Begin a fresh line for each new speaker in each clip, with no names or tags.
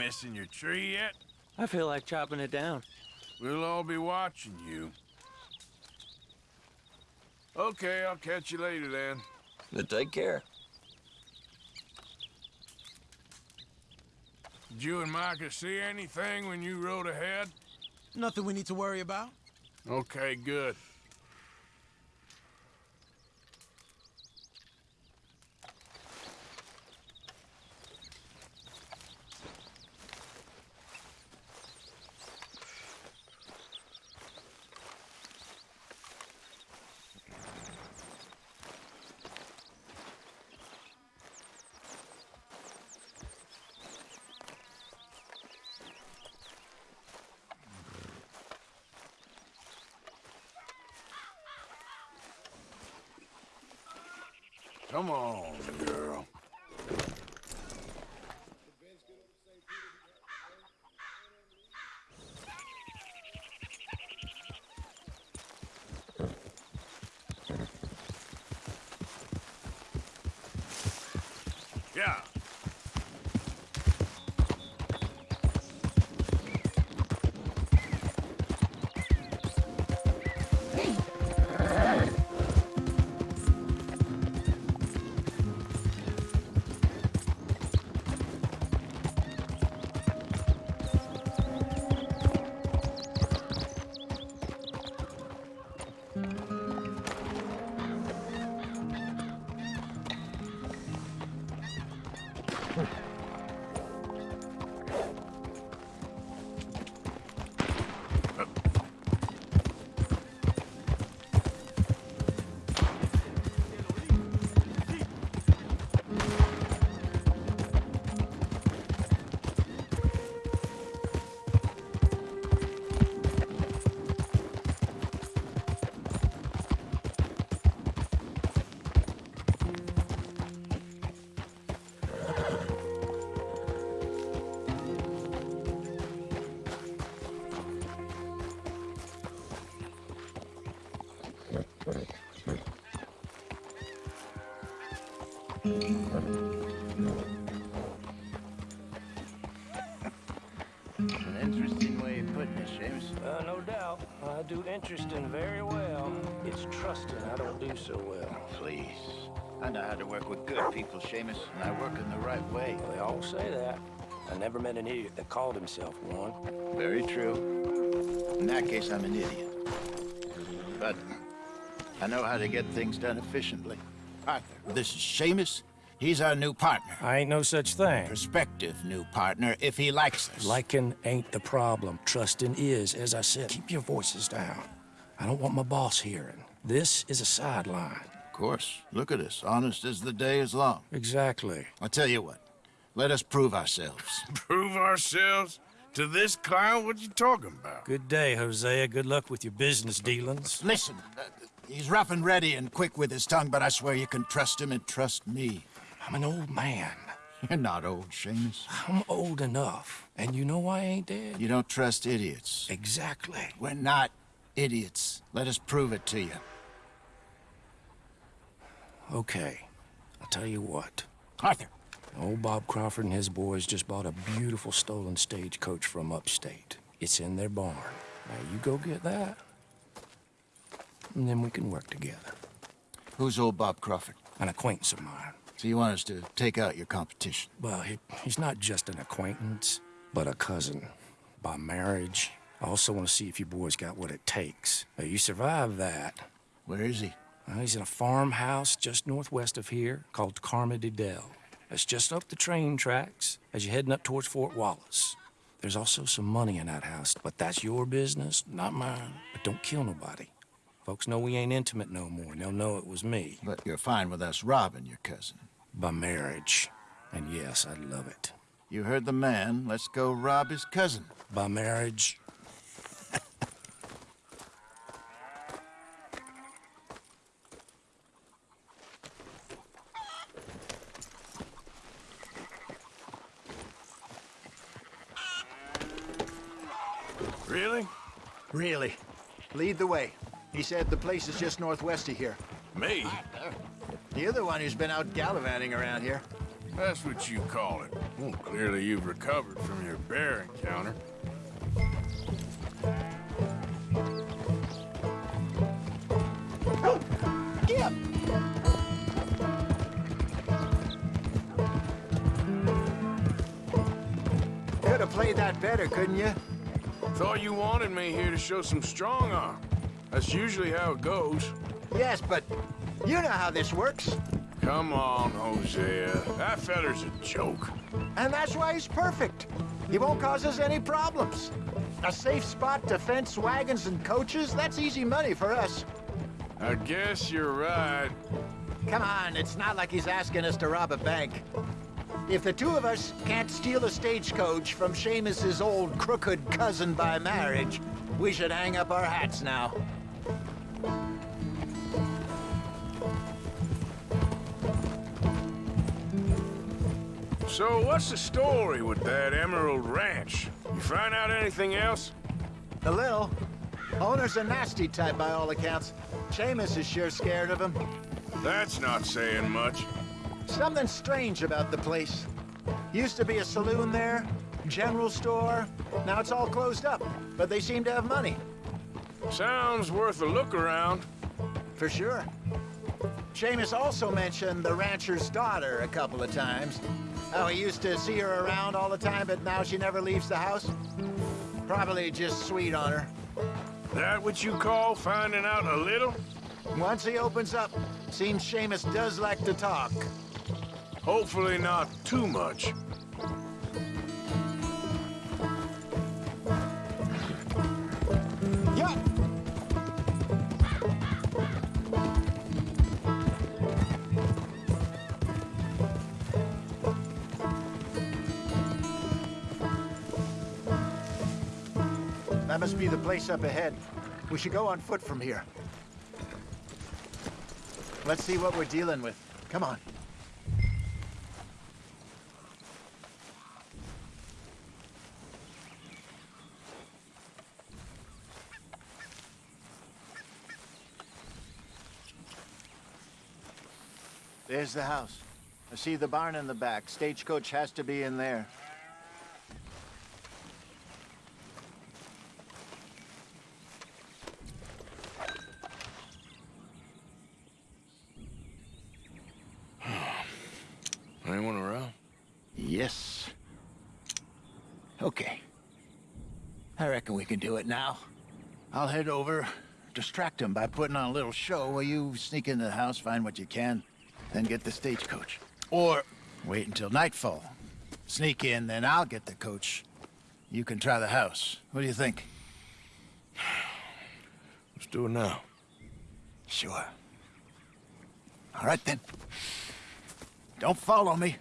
missing your tree yet?
I feel like chopping it down.
We'll all be watching you. Okay, I'll catch you later then.
But take care.
Did you and Micah see anything when you rode ahead?
Nothing we need to worry about.
Okay, good.
Seamus.
Uh, no doubt. I do interesting very well. It's trusting I don't do so well.
Please. I know how to work with good people, Seamus, and I work in the right way.
They all say that. I never met an idiot that called himself one.
Very true. In that case, I'm an idiot. But I know how to get things done efficiently. Arthur, this is Seamus. He's our new partner.
I ain't no such thing.
Prospective new partner, if he likes us.
Liking ain't the problem. Trusting is, as I said. Keep your voices down. I don't want my boss hearing. This is a sideline.
Of course. Look at us. Honest as the day is long.
Exactly.
I'll tell you what. Let us prove ourselves.
Prove ourselves to this clown? What you talking about?
Good day, Hosea. Good luck with your business dealings.
Listen, uh, he's rough and ready and quick with his tongue, but I swear you can trust him and trust me.
I'm an old man.
You're not old, Seamus.
I'm old enough. And you know why I ain't dead?
You don't trust idiots.
Exactly.
We're not idiots. Let us prove it to you.
Okay. I'll tell you what.
Arthur.
Old Bob Crawford and his boys just bought a beautiful stolen stagecoach from upstate. It's in their barn. Now you go get that, and then we can work together.
Who's old Bob Crawford?
An acquaintance of mine.
So you want us to take out your competition?
Well, he, he's not just an acquaintance, but a cousin. By marriage. I also want to see if you boys got what it takes. Now, you survive that.
Where is he?
Well, he's in a farmhouse just northwest of here called Carmody Dell. It's just up the train tracks as you're heading up towards Fort Wallace. There's also some money in that house, but that's your business, not mine. But don't kill nobody. Folks know we ain't intimate no more, and they'll know it was me.
But you're fine with us robbing your cousin.
By marriage. And yes, I'd love it.
You heard the man. Let's go rob his cousin.
By marriage.
Really?
Really. Lead the way. He said the place is just northwest of here.
Me?
You're the one who's been out gallivanting around here.
That's what you call it. Well, clearly you've recovered from your bear encounter.
Could have played that better, couldn't you?
Thought you wanted me here to show some strong arm. That's usually how it goes.
Yes, but you know how this works.
Come on, Hosea. That feller's a joke.
And that's why he's perfect. He won't cause us any problems. A safe spot to fence wagons and coaches, that's easy money for us.
I guess you're right.
Come on, it's not like he's asking us to rob a bank. If the two of us can't steal a stagecoach from Seamus's old crooked cousin by marriage, we should hang up our hats now.
So what's the story with that Emerald Ranch? You find out anything else?
A little. Owner's a nasty type by all accounts. Seamus is sure scared of him.
That's not saying much.
Something strange about the place. Used to be a saloon there, general store. Now it's all closed up, but they seem to have money.
Sounds worth a look around.
For sure. Seamus also mentioned the rancher's daughter a couple of times. How he used to see her around all the time, but now she never leaves the house. Probably just sweet on her.
That what you call finding out a little?
Once he opens up, seems Seamus does like to talk.
Hopefully not too much.
Place up ahead. We should go on foot from here. Let's see what we're dealing with. Come on. There's the house. I see the barn in the back. Stagecoach has to be in there.
Anyone around?
Yes. Okay. I reckon we can do it now. I'll head over, distract him by putting on a little show while you sneak into the house, find what you can, then get the stagecoach. Or wait until nightfall. Sneak in, then I'll get the coach. You can try the house. What do you think?
Let's do it now.
Sure. All right, then. Don't follow me.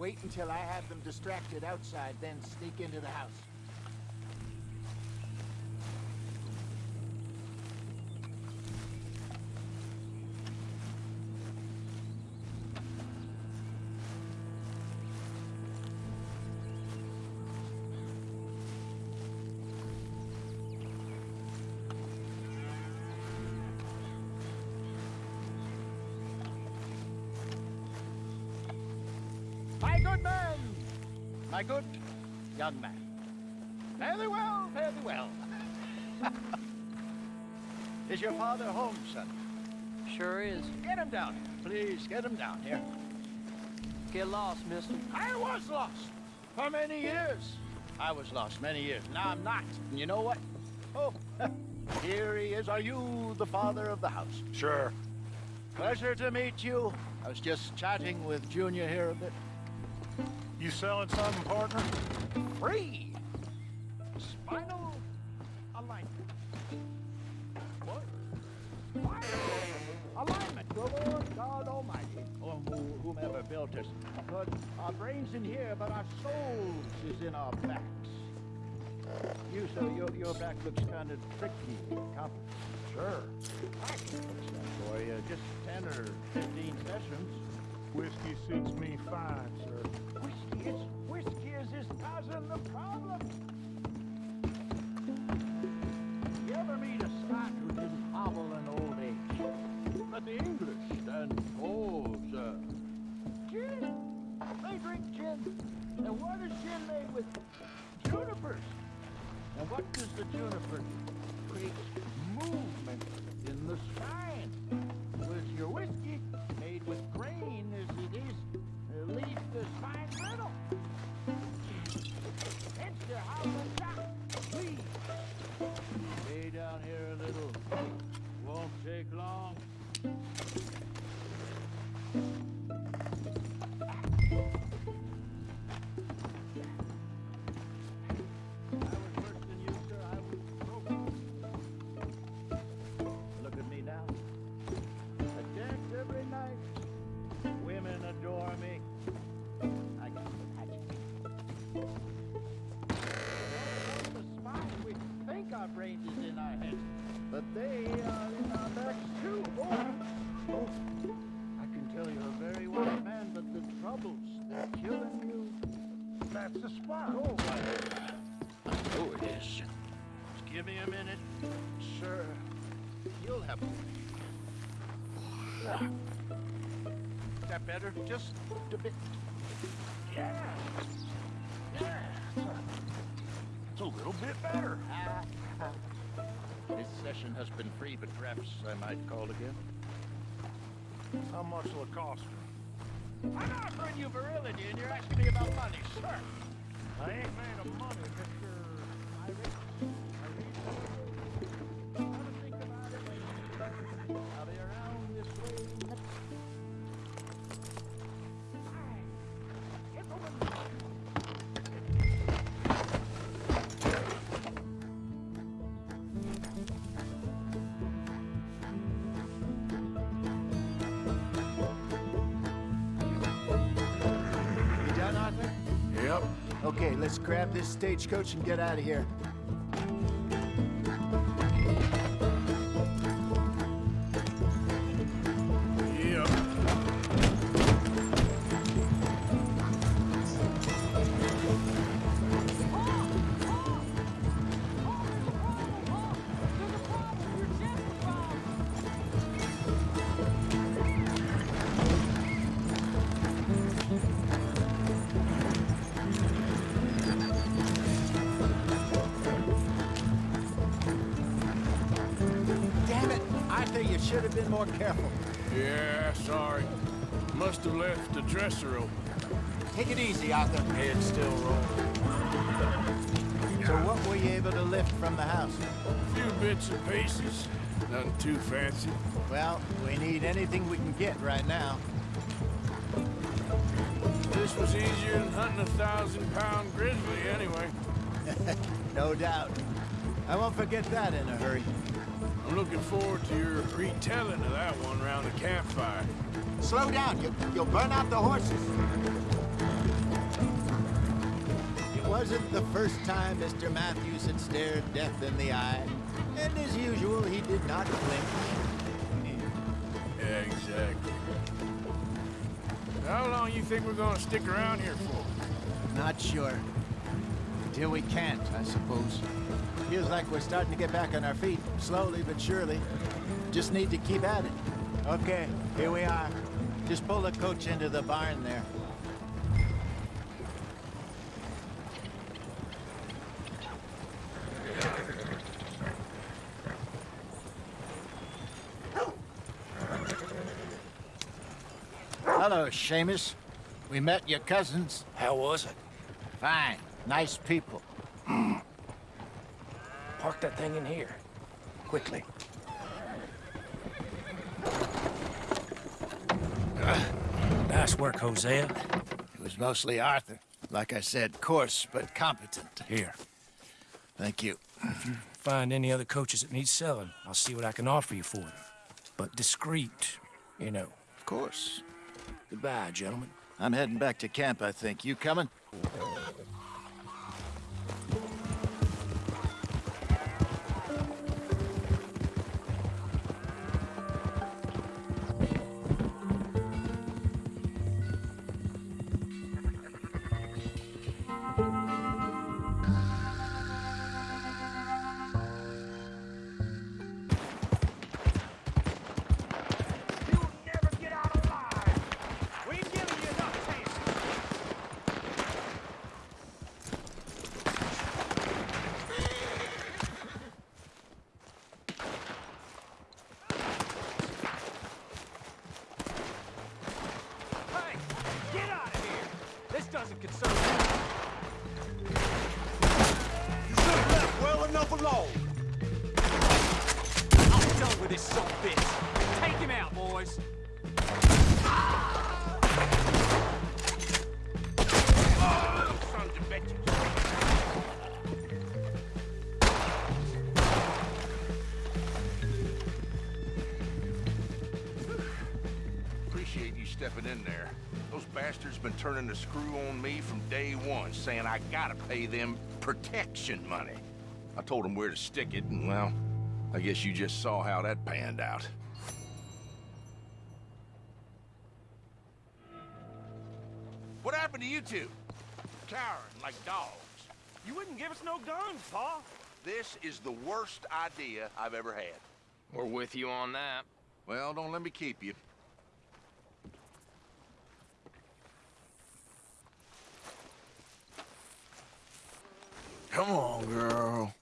Wait until I have them distracted outside, then sneak into the house.
My good man! My good young man. Fare thee well, fare thee well. is your father home, son?
Sure is.
Get him down here. Please, get him down here.
Get lost, mister.
I was lost for many years. I was lost many years. Now I'm not. And you know what? Oh, here he is. Are you the father of the house?
Sure.
Pleasure to meet you. I was just chatting with Junior here a bit.
You selling something, partner?
Free. Spinal alignment. What? Spinal alignment. The Lord God Almighty, or who, whomever built us, put our brains in here, but our souls is in our backs. You, sir, your, your back looks kind of tricky, complicated. Sure. I can fix that for you. Just 10 or 15 sessions.
Whiskey suits me fine, sir.
It's Whiskey is his cousin, the problem. You ever meet a Scot who didn't hobble in old age? But the English stand tall, sir. Gin!
They drink gin. And what is gin made with? Junipers. And what does the juniper do? Creates movement in the spine. You'll have. Is that better? Just a bit. Yeah. Yeah.
It's a little bit better.
This session has been free, but perhaps I might call again.
How much will it cost?
I'm offering you virility, and you're asking me about money, sir.
I ain't made of money, Mr.
Irish.
Grab this stagecoach and get out of here.
Nothing too fancy.
Well, we need anything we can get right now.
This was easier than hunting a thousand pound grizzly anyway.
No doubt. I won't forget that in a hurry.
I'm looking forward to your retelling of that one around the campfire.
Slow down. You, you'll burn out the horses. It wasn't the first time Mr. Matthews had stared death in the eye. And as usual, he did not flinch.
Exactly. How long you think we're gonna stick around here for?
Not sure. Until we can't, I suppose. Feels like we're starting to get back on our feet, slowly but surely. Just need to keep at it. Okay, here we are. Just pull the coach into the barn there. Seamus. We met your cousins.
How was it?
Fine. Nice people.
Park that thing in here. Quickly. Nice work, Hosea.
It was mostly Arthur. Like I said, coarse but competent.
Here.
Thank you.
Find any other coaches that need selling. I'll see what I can offer you for them. But discreet, you know.
Of course.
Goodbye, gentlemen.
I'm heading back to camp, I think. You coming?
Pay them protection money. I told them where to stick it, and well, I guess you just saw how that panned out. What happened to you two? Cowering like dogs.
You wouldn't give us no guns, Pa.
This is the worst idea I've ever had.
We're with you on that.
Well, don't let me keep you. Come on, girl.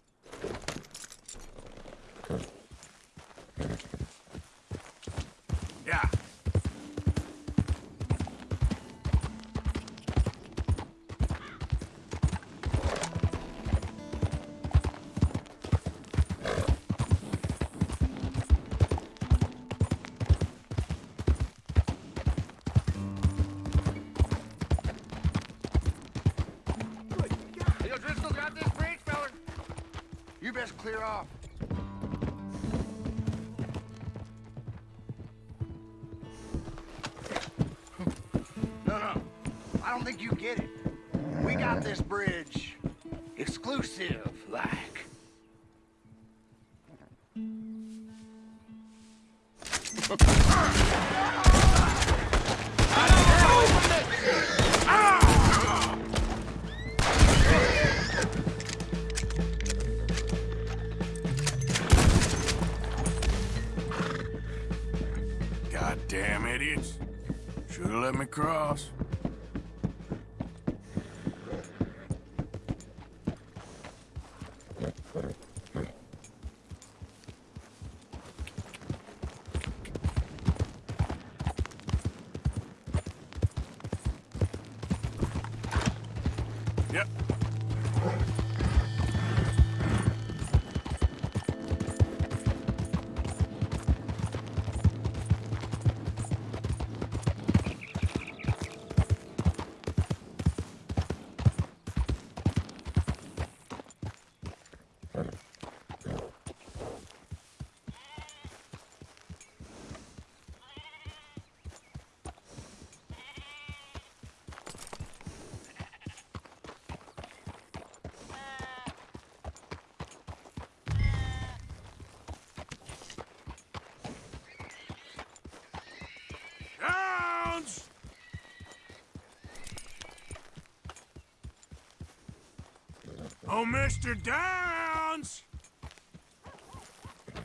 Oh, Mr. Downs!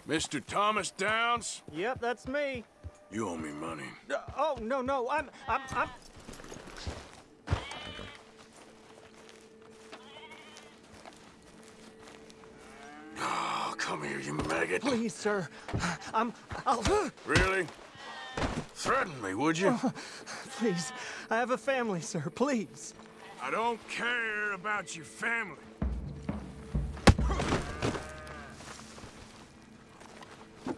Mr. Thomas Downs,
Yep, that's me.
you owe me money.
Uh, oh, no, no, I'm, I'm, I'm...
Oh, come here, you maggot.
Please, sir. I'm, I'll...
Really? Threaten me, would you?
Please, I have a family, sir, please.
I don't care about your family.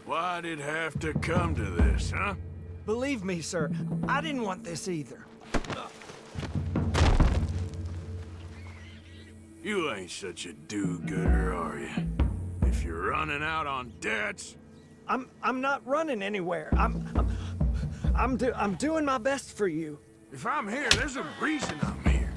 Why'd it have to come to this, huh?
Believe me, sir, I didn't want this either.
You ain't such a do-gooder, are you? If you're running out on debts,
I'm, I'm not running anywhere. I'm, I'm, I'm, do, I'm doing my best for you.
if I'm here, there's a reason I'm here.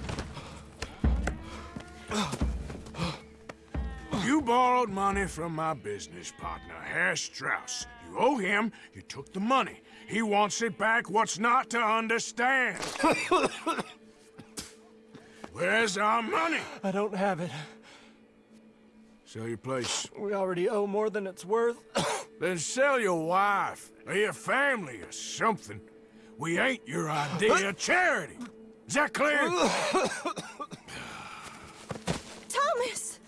Borrowed money from my business partner, Herr Strauss. You owe him, you took the money. He wants it back, what's not to understand? Where's our money?
I don't have it.
Sell your place.
We already owe more than it's worth.
Then sell your wife, or your family, or something. We ain't your idea of charity. Is that clear?
Thomas!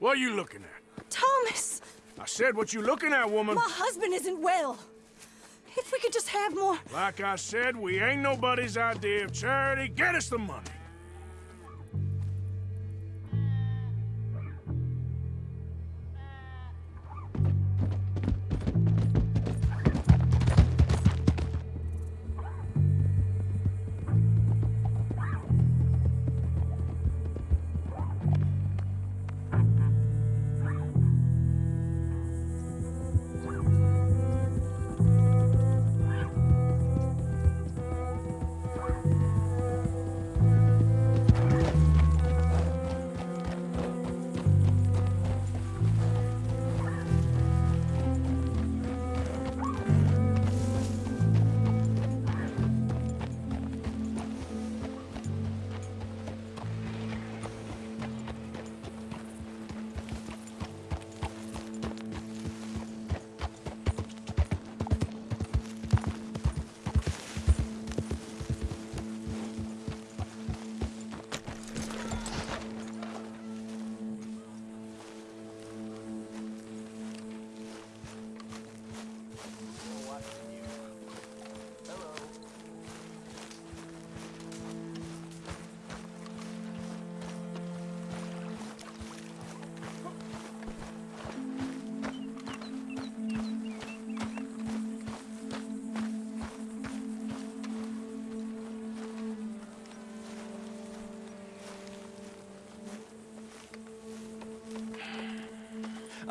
What are you looking at?
Thomas!
I said what you looking at, woman.
My husband isn't well. If we could just have more...
Like I said, we ain't nobody's idea of charity. Get us the money.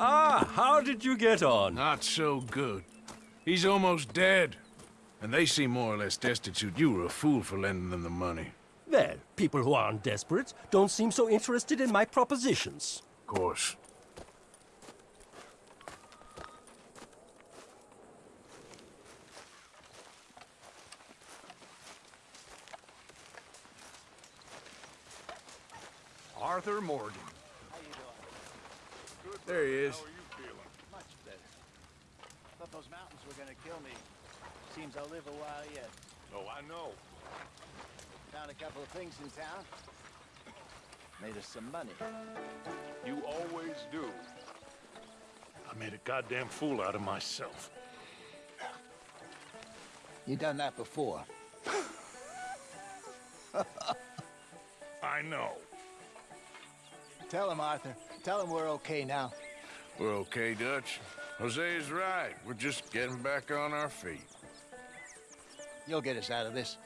Ah, how did you get on?
Not so good. He's almost dead. And they seem more or less destitute. You were a fool for lending them the money.
Well, people who aren't desperate don't seem so interested in my propositions.
Of course.
Arthur Morgan.
There he is.
Much better. Thought those mountains were gonna kill me. Seems I'll live a while yet.
Oh, I know.
Found a in town. Made us some money.
You always do. I made a goddamn fool out of myself.
You done that before.
I know.
Tell him, Arthur. Tell him we're okay now.
We're okay, Dutch. Hosea's right. We're just getting back on our feet.
You'll get us out of this.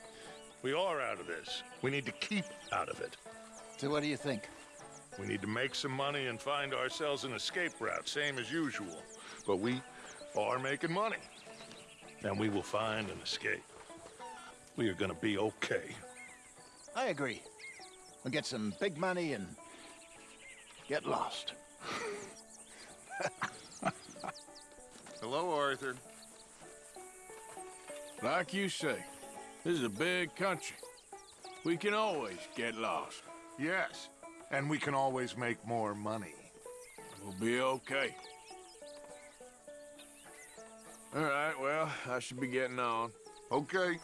We are out of this. We need to keep out of it.
So what do you think?
We need to make some money and find ourselves an escape route, same as usual. But we are making money. And we will find an escape. We are gonna be okay.
I agree. We'll get some big money and get lost.
Hello, Arthur. Like you say, this is a big country. We can always get lost.
Yes, and we can always make more money.
We'll be okay. All right, well, I should be getting on.
Okay.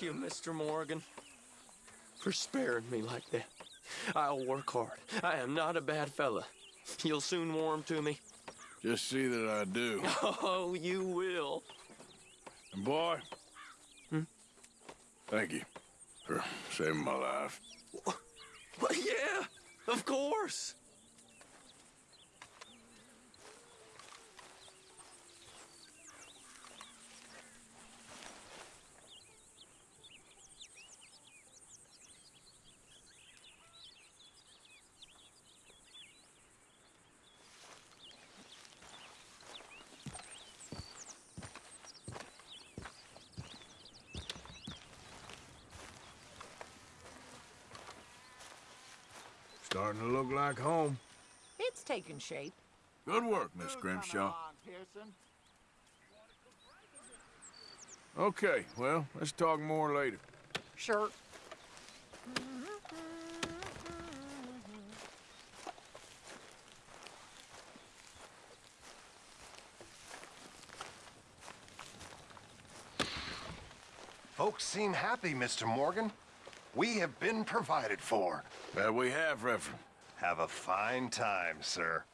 Thank you, Mr. Morgan, for sparing me like that. I'll work hard. I am not a bad fella. You'll soon warm to me.
Just see that I do.
Oh, you will.
And boy,
Hmm?
thank you for saving my life.
Well, yeah, of course.
Starting to look like home.
It's taking shape.
Good work, Miss Grimshaw. Okay, well, let's talk more later.
Sure.
Folks seem happy, Mr. Morgan. We have been provided for.
That we have, Reverend.
Have a fine time, sir.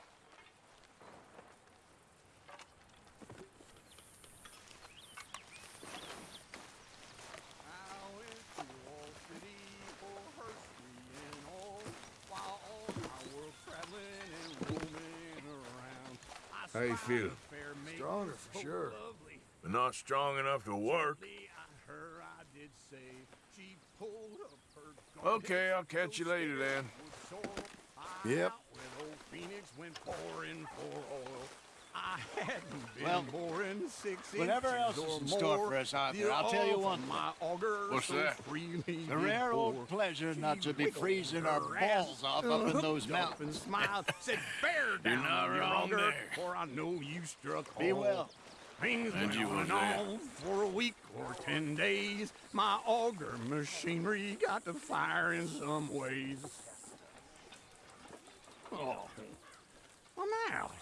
How you feel?
Stronger for sure.
But not strong enough to work. Okay, I'll catch you later then.
Yep.
Phoenix went pouring for oil. I hadn't
Well,
boring six
whatever else is in store for us, Arthur,
The
I'll tell you one
from
thing.
My auger
What's
so
that?
The rare old pleasure not to be freezing our balls off up in those mountains.
And smiled, said, "Bear down,
not
your
wrong
auger,
there.
For I know you struck
Be
home."
well.
Things
and went on
on for a week or ten days. My auger machinery got to fire in some ways. Oh, I'm out.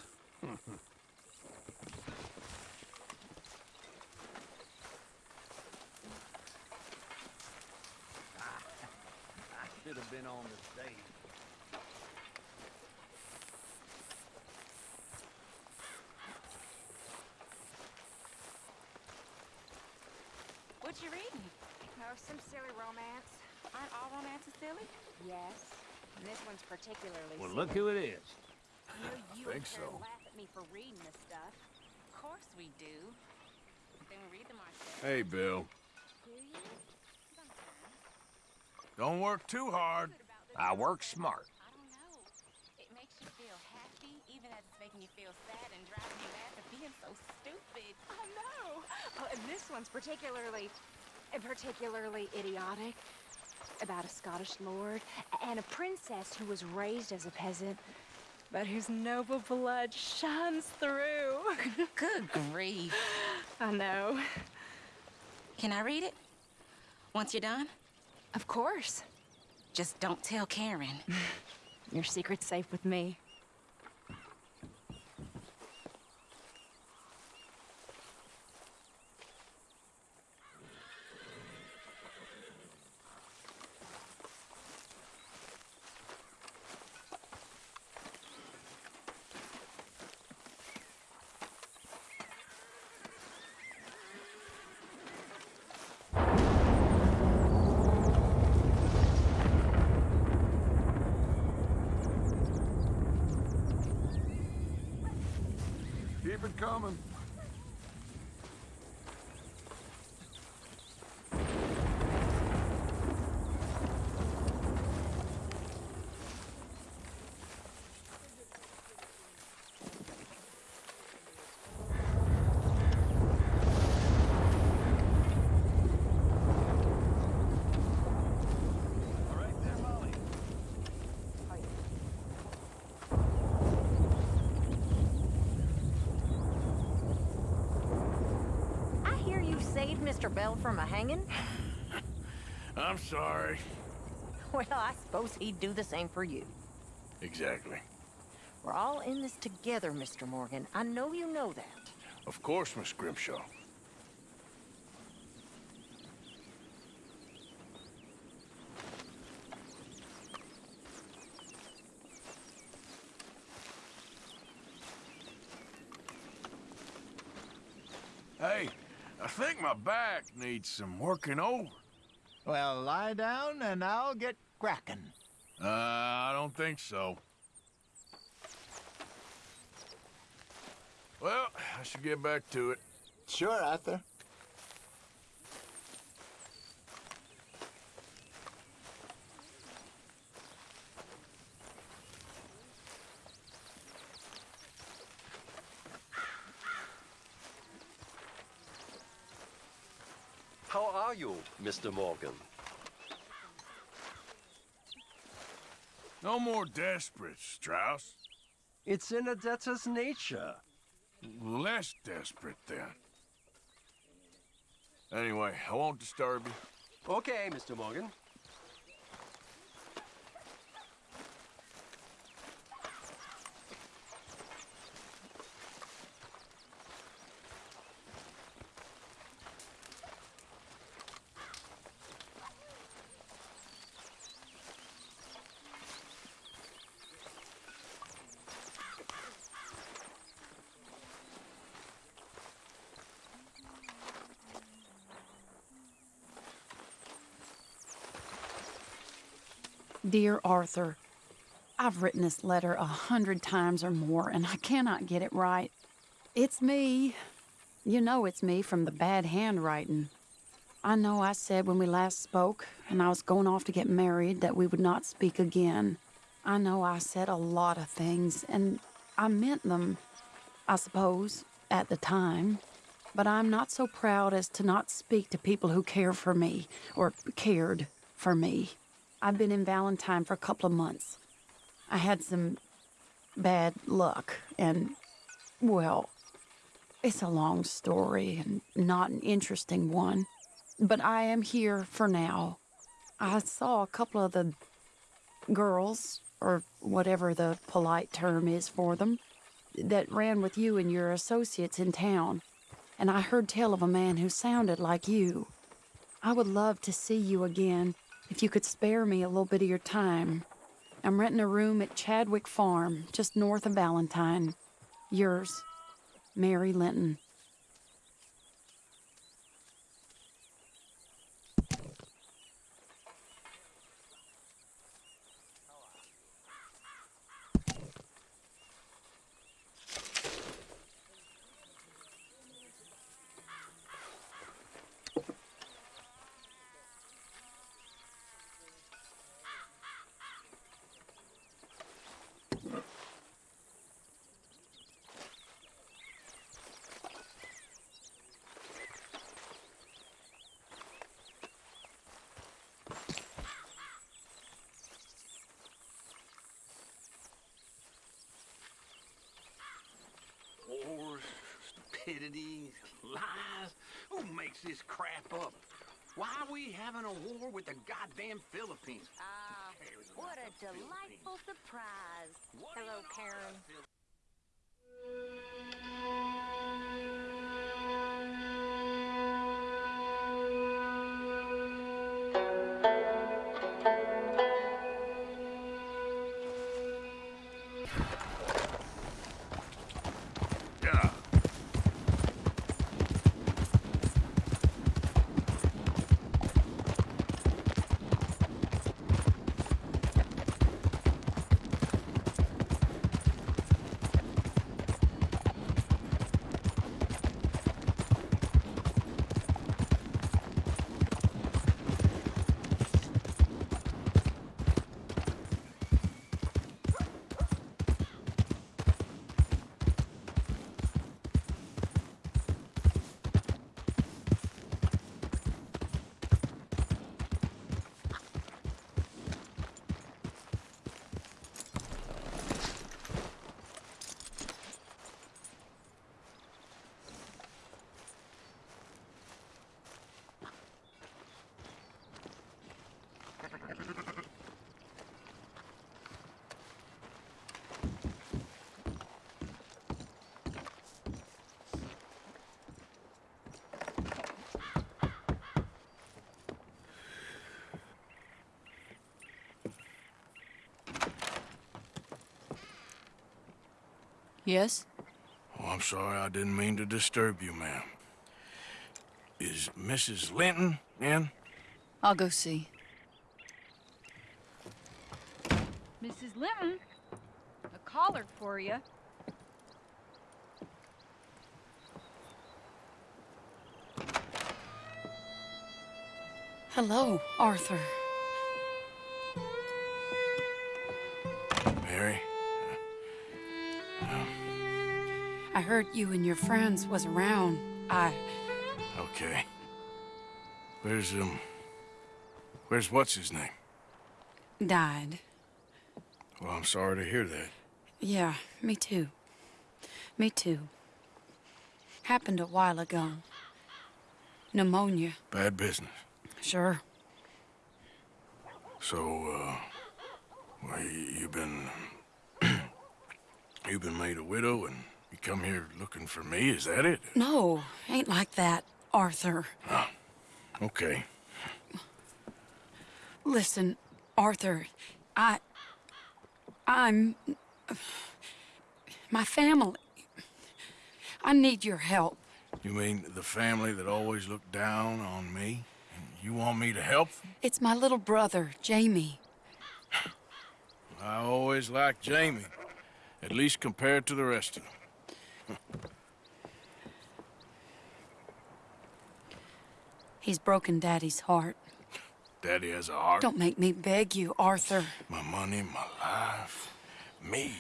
I should have been on the
What you reading?
Oh, some silly romance.
Aren't all romances silly?
Yes. And this one's particularly
Well,
silly.
look who it is.
I know you
think
and Karen
so.
laugh at me for reading this stuff. Of course we do. Then we read them ourselves.
Hey, Bill.
Do you?
Don't work too hard.
I work smart.
I don't know. It makes you feel happy, even as it's making you feel sad and driving you mad for being so stupid.
I know. Oh, and this one's particularly, particularly idiotic. About a Scottish lord and a princess who was raised as a peasant, but whose noble blood shines through.
Good grief.
I know.
Can I read it? Once you're done?
Of course.
Just don't tell Karen.
Your secret's safe with me.
Keep it coming.
I hear you saved Mr. Bell from a hanging.
I'm sorry.
Well, I suppose he'd do the same for you.
Exactly.
We're all in this together, Mr. Morgan. I know you know that.
Of course, Miss Grimshaw. Hey, I think my back needs some working over.
Well, lie down and I'll get cracking.
Uh, I don't think so. Well, I should get back to it.
Sure, Arthur.
How are you, Mr. Morgan?
No more desperate, Strauss.
It's in a debtor's nature.
Less desperate, then. Anyway, I won't disturb you.
Okay, Mr. Morgan.
Dear Arthur, I've written this letter a hundred times or more, and I cannot get it right. It's me. You know it's me from the bad handwriting. I know I said when we last spoke, and I was going off to get married, that we would not speak again. I know I said a lot of things, and I meant them, I suppose, at the time. But I'm not so proud as to not speak to people who care for me, or cared for me. I've been in Valentine for a couple of months. I had some bad luck, and, well, it's a long story and not an interesting one. But I am here for now. I saw a couple of the girls, or whatever the polite term is for them, that ran with you and your associates in town. And I heard tell of a man who sounded like you. I would love to see you again If you could spare me a little bit of your time, I'm renting a room at Chadwick Farm, just north of Valentine. Yours, Mary Linton.
Wars, stupidity, lies. Who makes this crap up? Why are we having a war with the goddamn Philippines?
Ah, what a delightful surprise. Hello, Karen.
Yes?
Oh, I'm sorry, I didn't mean to disturb you, ma'am. Is Mrs. Linton in?
I'll go see.
Mrs. Linton, a caller for you.
Hello, Arthur. Heard you and your friends was around. I...
Okay. Where's, um... Where's what's his name?
died.
Well, I'm sorry to hear that.
Yeah, me too. Me too. Happened a while ago. Pneumonia.
Bad business.
Sure.
So, uh... Well, you, you've been... you've been made a widow and you come here looking for me, is that it?
No, ain't like that, Arthur.
Oh, okay.
Listen, Arthur, I. I'm. My family. I need your help.
You mean the family that always looked down on me? And you want me to help?
It's my little brother, Jamie.
I always liked Jamie. At least compared to the rest of them.
He's broken Daddy's heart.
Daddy has a heart.
Don't make me beg you, Arthur.
My money, my life. Me.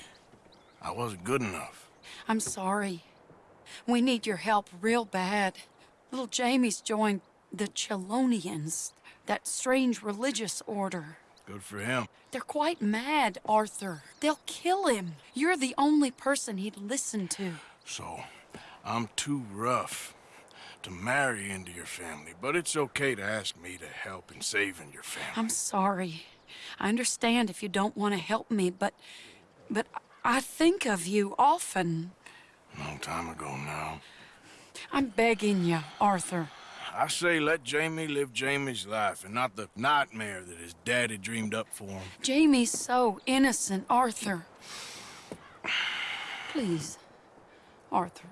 I wasn't good enough.
I'm sorry. We need your help real bad. Little Jamie's joined the Chelonians, that strange religious order.
Good for him.
They're quite mad, Arthur. They'll kill him. You're the only person he'd listen to.
So, I'm too rough to marry into your family, but it's okay to ask me to help in saving your family.
I'm sorry. I understand if you don't want to help me, but but I think of you often.
Long time ago now.
I'm begging you, Arthur.
I say let Jamie live Jamie's life and not the nightmare that his daddy dreamed up for him.
Jamie's so innocent, Arthur. Please, Arthur.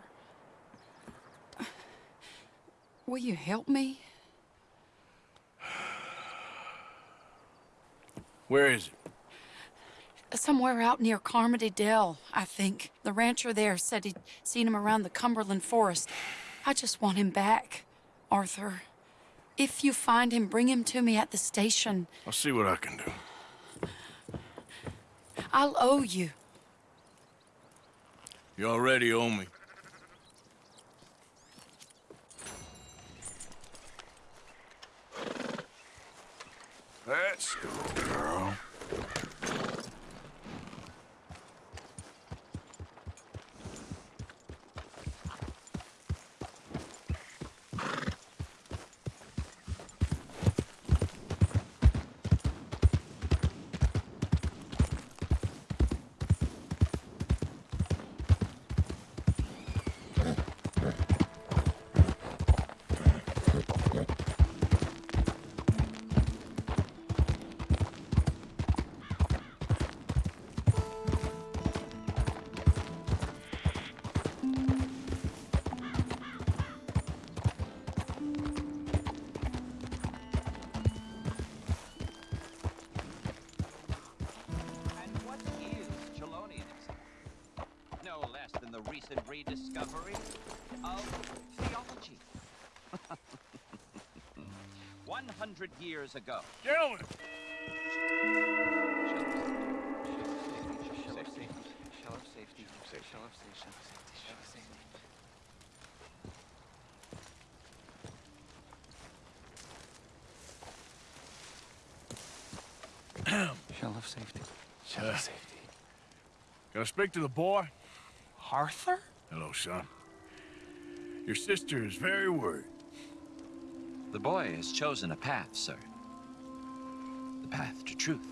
Will you help me?
Where is it?
Somewhere out near Carmody Dell, I think. The rancher there said he'd seen him around the Cumberland Forest. I just want him back, Arthur. If you find him, bring him to me at the station.
I'll see what I can do.
I'll owe you.
You already owe me. Let's go, girl.
Rediscovery of theology. 100 years ago.
Gentlemen!
Shell of safety.
Shell of safety. Can I speak to the boy?
Arthur?
Hello, son. Your sister is very worried.
The boy has chosen a path, sir. The path to truth.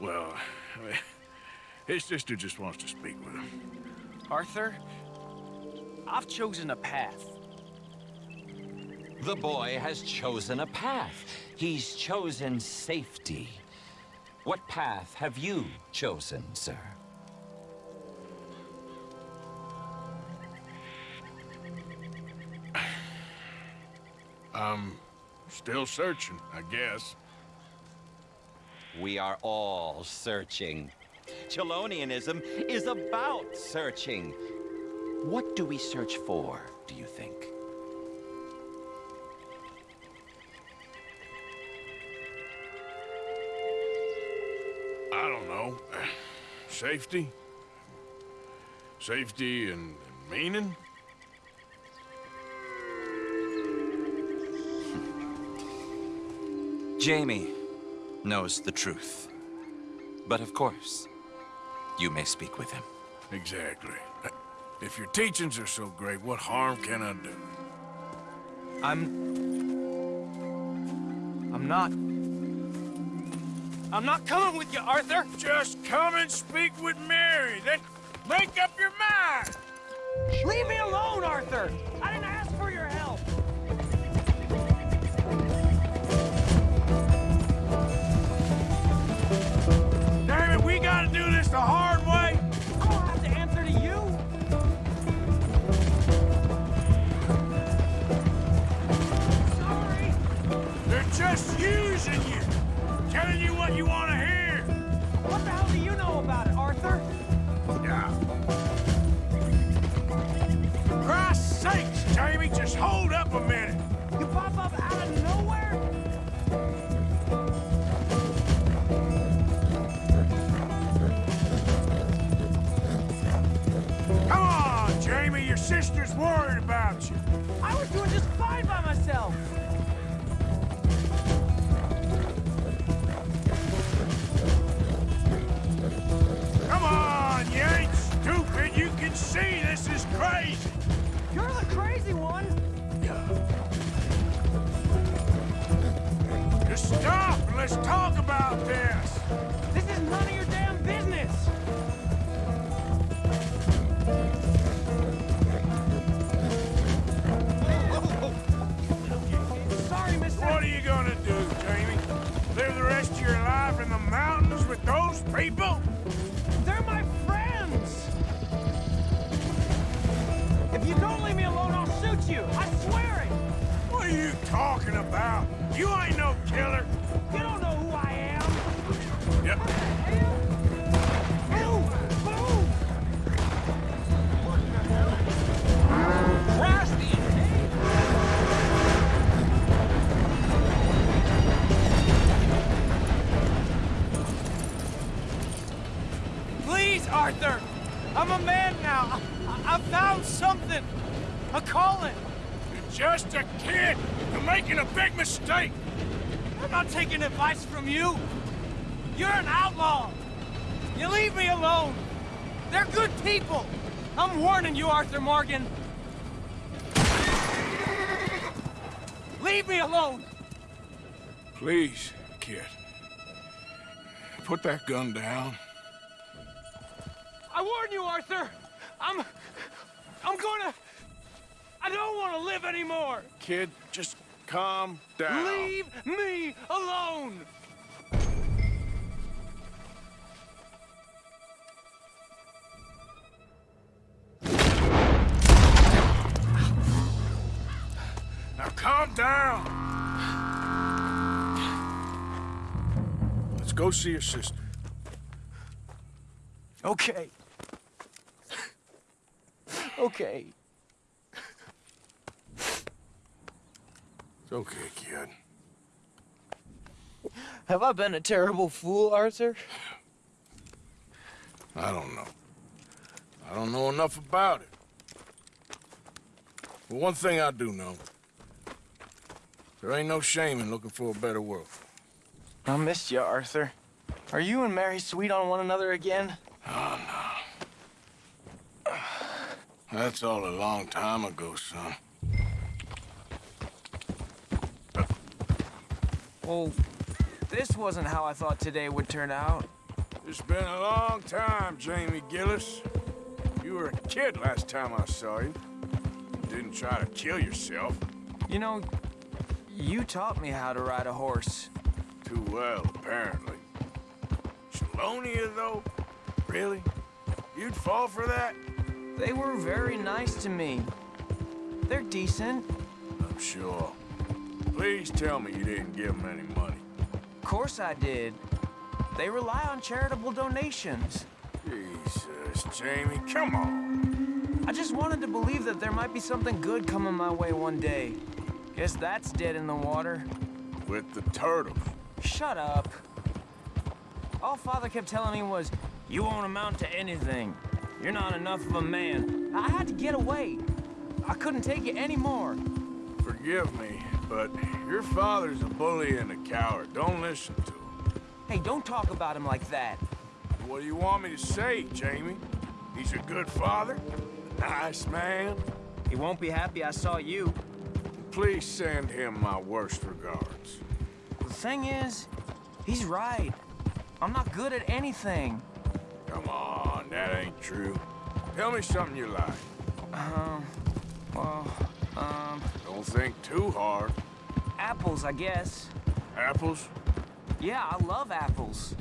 Well, I mean, his sister just wants to speak with him.
Arthur, I've chosen a path. The boy has chosen a path. He's chosen safety. What path have you chosen, sir?
I'm still searching, I guess.
We are all searching. Chelonianism is about searching. What do we search for, do you think?
I don't know. Safety? Safety and, and meaning?
Jamie knows the truth. But of course, you may speak with him.
Exactly. If your teachings are so great, what harm can I do?
I'm... I'm not... I'm not coming with you, Arthur!
Just come and speak with Mary, then make up your mind!
Leave me alone, Arthur! I didn't
just hold up a minute!
You pop up out of nowhere?
Come on, Jamie, your sister's worried about you.
I was doing just fine by myself!
Come on, you ain't stupid. You can see this is.
You're the crazy one!
Just stop and let's talk about this!
This is none of your damn business!
Sorry, mister! What are you gonna do, Jamie? Live the rest of your life in
the mountains with those people? Talking about? You ain't no killer.
Taking advice from you. You're an outlaw. You leave me alone. They're good people. I'm warning you, Arthur Morgan. Leave me alone.
Please, kid. Put that gun down.
I warn you, Arthur. I'm... I'm gonna... I don't want to live anymore.
Kid, just calm down.
Leave me alone.
Now calm down. Let's go see your sister.
Okay. Okay.
It's okay, kid.
Have I been a terrible fool, Arthur?
I don't know. I don't know enough about it. But one thing I do know. There ain't no shame in looking for a better world.
I missed you, Arthur. Are you and Mary sweet on one another again?
Ah, oh, no. That's all a long time ago, son.
Well, this wasn't how I thought today would turn out.
It's been a long time, Jamie Gillis. You were a kid last time I saw you. You didn't try to kill yourself.
You know, you taught me how to ride a horse.
Too well, apparently. Chelonia, though? Really? You'd fall for that?
They were very nice to me. They're decent.
I'm sure. Please tell me you didn't give them any money.
Of course I did. They rely on charitable donations.
Jesus, Jamie, come on.
I just wanted to believe that there might be something good coming my way one day. Guess that's dead in the water.
With the turtles.
Shut up. All Father kept telling me was, you won't amount to anything. You're not enough of a man. I had to get away. I couldn't take it anymore.
Forgive me, but your father's a bully and a coward. Don't listen to him.
Hey, don't talk about him like that.
What do you want me to say, Jamie? He's a good father? A nice man?
He won't be happy I saw you.
Please send him my worst regards.
The thing is, he's right. I'm not good at anything.
Come on, that ain't true. Tell me something you like.
Um, well, um...
Don't think too hard.
Apples, I guess.
Apples?
Yeah, I love apples.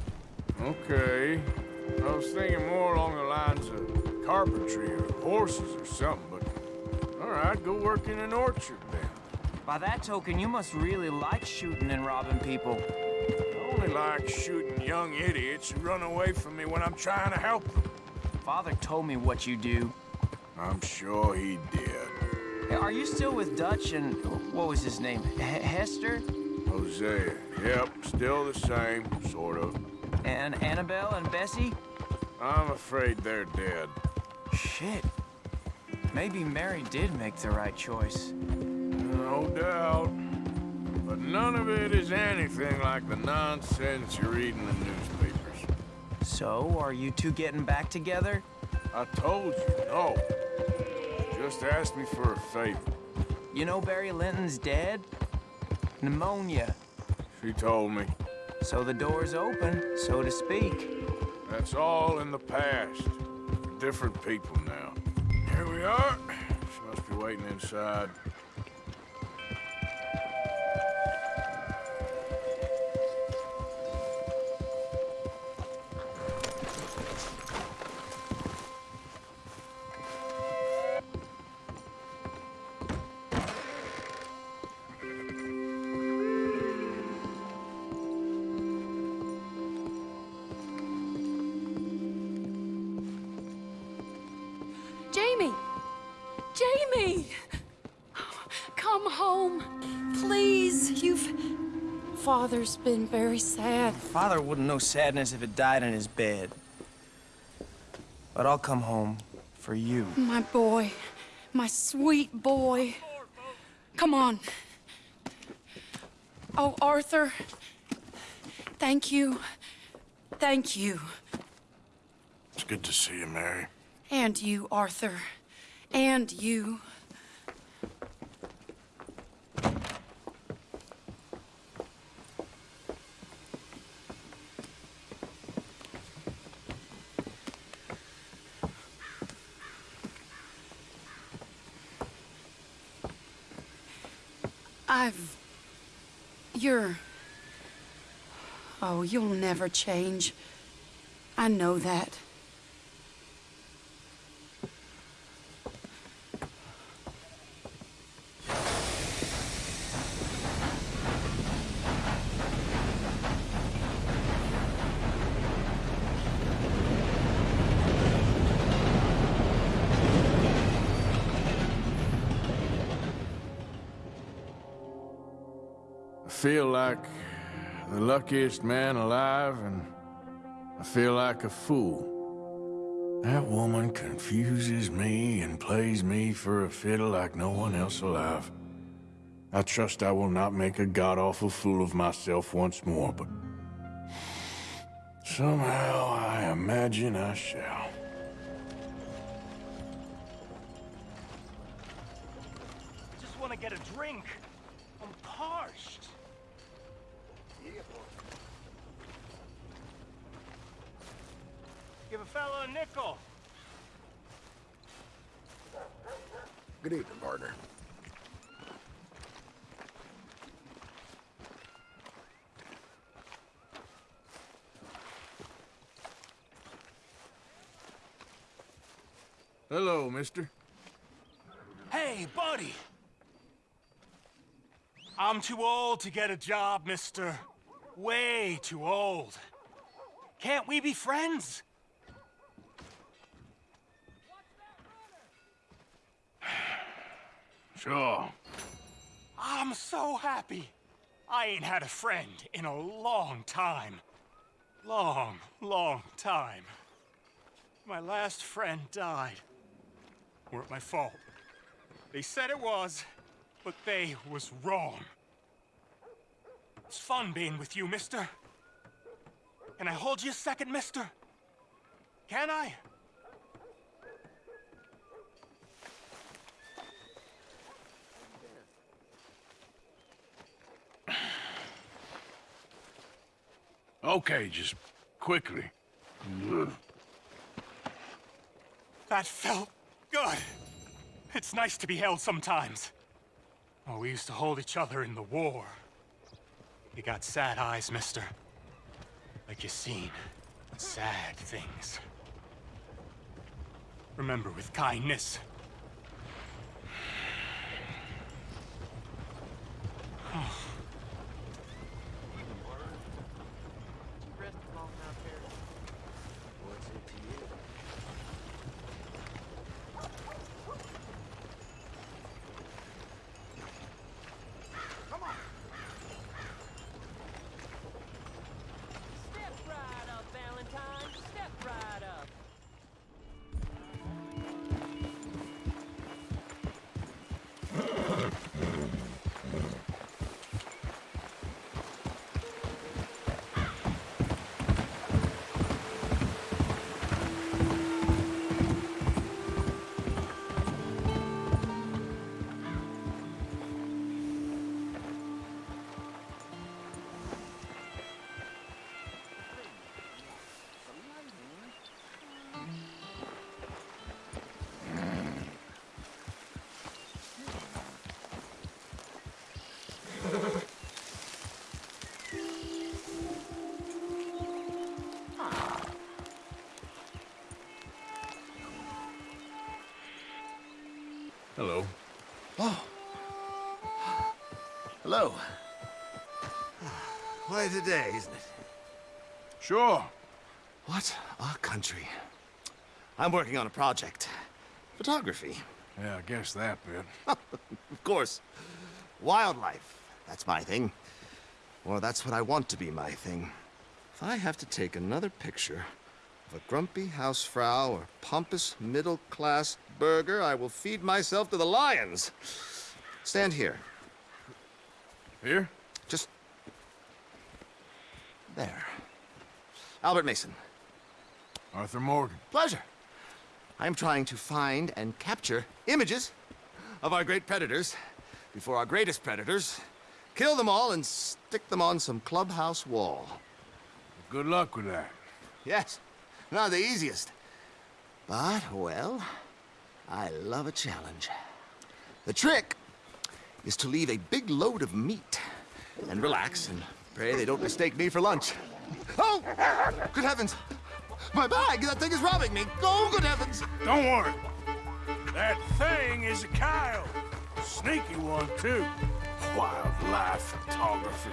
Okay. I was thinking more along the lines of carpentry or horses or something, but... All right, go work in an orchard then.
By that token, you must really like shooting and robbing people.
I only like shooting young idiots who run away from me when I'm trying to help them.
Father told me what you do.
I'm sure he did.
Are you still with Dutch and... what was his name? H Hester?
Hosea. Yep, still the same, sort of.
And Annabelle and Bessie?
I'm afraid they're dead.
Shit. Maybe Mary did make the right choice.
No doubt. But none of it is anything like the nonsense you read in the newspapers.
So, are you two getting back together?
I told you, no. Just asked me for a favor.
You know Barry Linton's dead? Pneumonia.
She told me.
So the door's open, so to speak.
That's all in the past. We're different people now. Here we are. She must be waiting inside.
Father's been very sad.
Father wouldn't know sadness if it died in his bed. But I'll come home for you.
My boy. My sweet boy. Come on. Oh, Arthur. Thank you. Thank you.
It's good to see you, Mary.
And you, Arthur. And you. I've... You're... Oh, you'll never change. I know that.
Luckiest man alive, and I feel like a fool. That woman confuses me and plays me for a fiddle like no one else alive. I trust I will not make a god-awful fool of myself once more, but... Somehow I imagine I shall. Mister.
Hey, buddy. I'm too old to get a job, mister. Way too old. Can't we be friends?
Sure.
I'm so happy. I ain't had a friend in a long time. Long, long time. My last friend died. Weren't my fault. They said it was, but they was wrong. It's fun being with you, mister. Can I hold you a second, mister? Can I?
Okay, just quickly.
That felt good. It's nice to be held sometimes. Oh, we used to hold each other in the war. You got sad eyes, mister. Like you've seen sad things. Remember with kindness.
Hello.
Oh. Hello.
Quite a day, isn't it?
Sure.
What a country. I'm working on a project. Photography.
Yeah, I guess that bit.
of course. Wildlife. That's my thing. Or that's what I want to be my thing. If I have to take another picture of a grumpy housefrau or pompous middle-class burgher, I will feed myself to the lions. Stand here.
Here?
Just... there. Albert Mason.
Arthur Morgan.
Pleasure. I am trying to find and capture images of our great predators before our greatest predators kill them all and stick them on some clubhouse wall.
Good luck with that.
Yes, not the easiest. But, well, I love a challenge. The trick is to leave a big load of meat and relax and pray they don't mistake me for lunch. Oh! Good heavens! My bag! That thing is robbing me! Oh, good heavens!
Don't worry. That thing is a coyote. Sneaky one, too. Wildlife photography.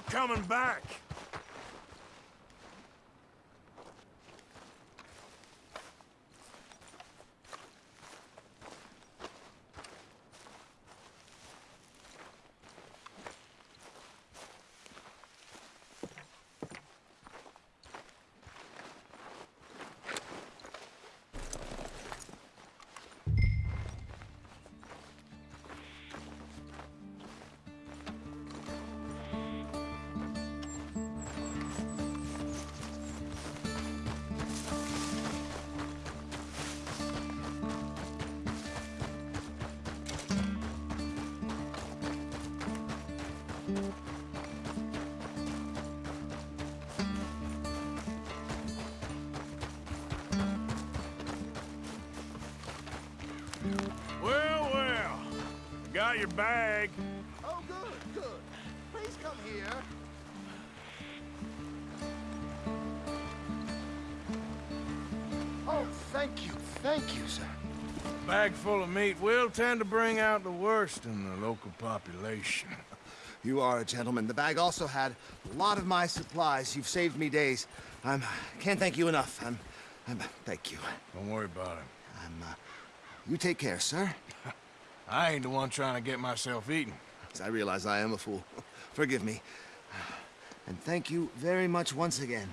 About coming back. Your bag.
Oh, good, good. Please come here. Oh, thank you, thank you, sir.
Bag full of meat will tend to bring out the worst in the local population.
You are a gentleman. The bag also had a lot of my supplies. You've saved me days. I'm... can't thank you enough. I'm... I'm... thank you.
Don't worry about it.
I'm, uh... You take care, sir.
I ain't the one trying to get myself eaten.
I realize I am a fool. Forgive me. And thank you very much once again.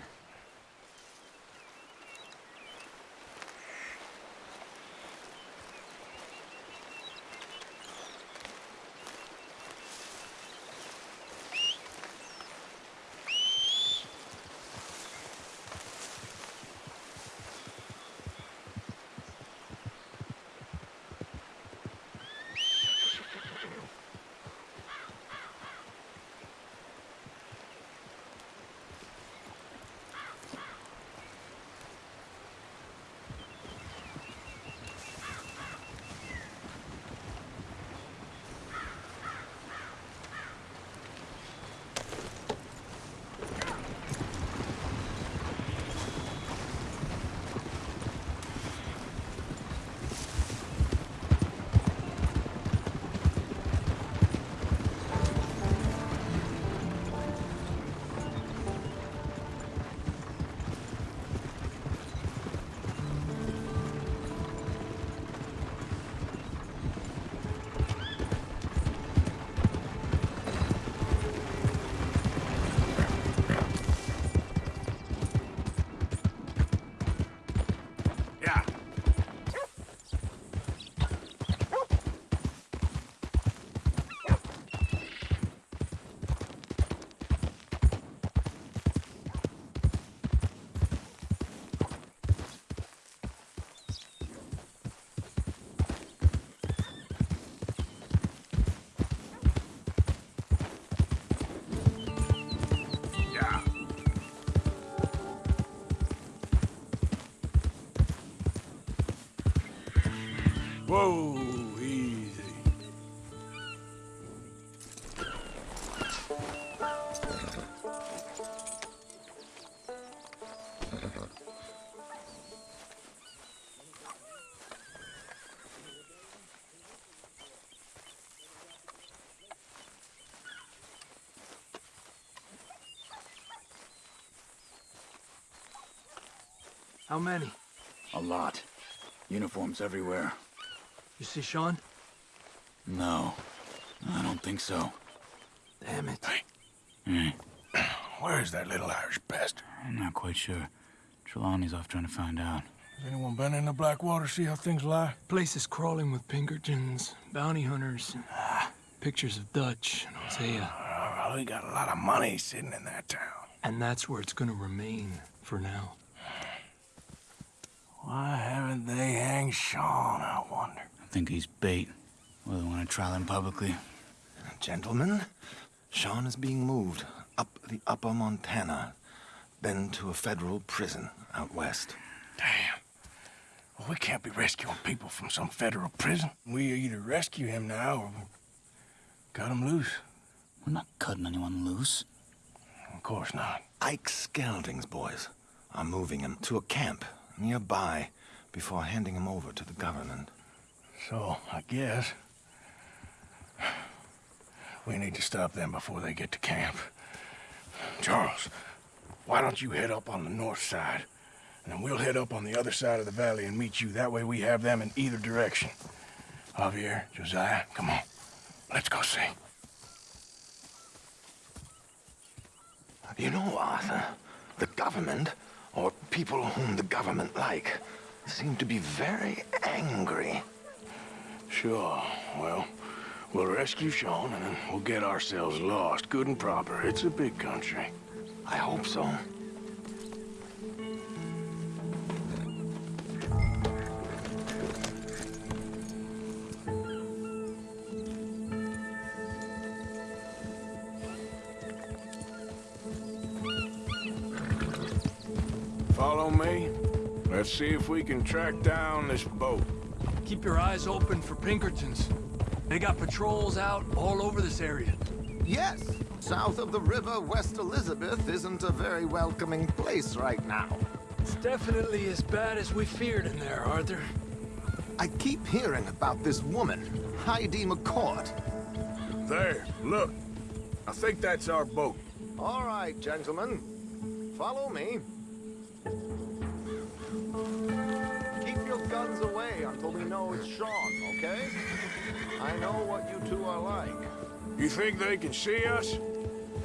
How many?
A lot. Uniforms everywhere.
You see Sean?
No, I don't think so.
Damn it.
Hmm. Where's that little Irish bastard?
I'm not quite sure. Trelawny's off trying to find out.
Has anyone been in the Blackwater, see how things lie?
Place is crawling with Pinkertons, bounty hunters, and pictures of Dutch and Hosea.
Well, we got a lot of money sitting in that town.
And that's where it's gonna remain for now.
Why haven't they hanged Sean, I wonder?
I think he's bait. Well, they want to trial him publicly.
Gentlemen, Sean is being moved up the upper Montana, then to a federal prison out west.
Damn. Well, we can't be rescuing people from some federal prison. We either rescue him now or cut him loose.
We're not cutting anyone loose.
Of course not.
Ike Skelding's boys are moving him to a camp nearby before handing him over to the government.
So, I guess... We need to stop them before they get to camp. Charles, why don't you head up on the north side? And then we'll head up on the other side of the valley and meet you. That way we have them in either direction. Javier, Josiah, come on. Let's go see.
You know, Arthur, the government, or people whom the government like, seem to be very angry.
Sure. Well, we'll rescue Sean and then we'll get ourselves lost, good and proper. It's a big country.
I hope so.
Follow me. Let's see if we can track down this boat.
Keep your eyes open for Pinkertons. They got patrols out all over this area.
Yes. South of the river, West Elizabeth isn't a very welcoming place right now.
It's definitely as bad as we feared in there, Arthur.
I keep hearing about this woman, Heidi McCourt.
There, look. I think that's our boat.
All right, gentlemen. Follow me. Keep your guns away until we know it's Sean, okay? I know what you two are like.
You think they can see us?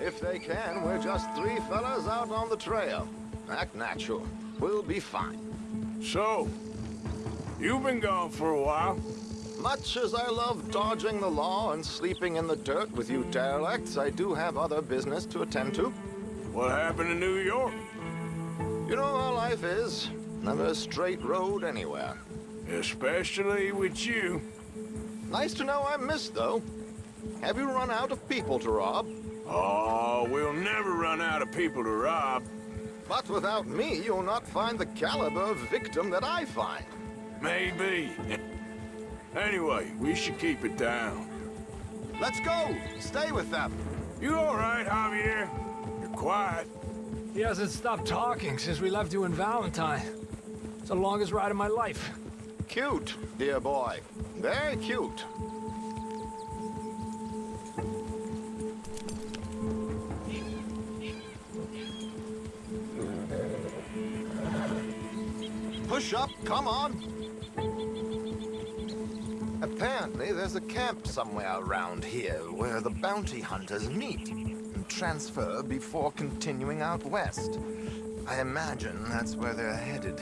If they can, we're just three fellas out on the trail. Act natural. We'll be fine.
So, you've been gone for a while.
Much as I love dodging the law and sleeping in the dirt with you derelicts, I do have other business to attend to.
What happened in New York?
You know how life is. Never a straight road anywhere.
Especially with you.
Nice to know I'm missed, though. Have you run out of people to rob?
Oh, we'll never run out of people to rob.
But without me, you'll not find the caliber of victim that I find.
Maybe. Anyway, we should keep it down.
Let's go! Stay with them!
You all right, Javier? You're quiet.
He hasn't stopped talking since we left you in Valentine. It's the longest ride of my life.
Cute, dear boy. Very cute. Push up, come on. Apparently, there's a camp somewhere around here where the bounty hunters meet and transfer before continuing out west. I imagine that's where they're headed.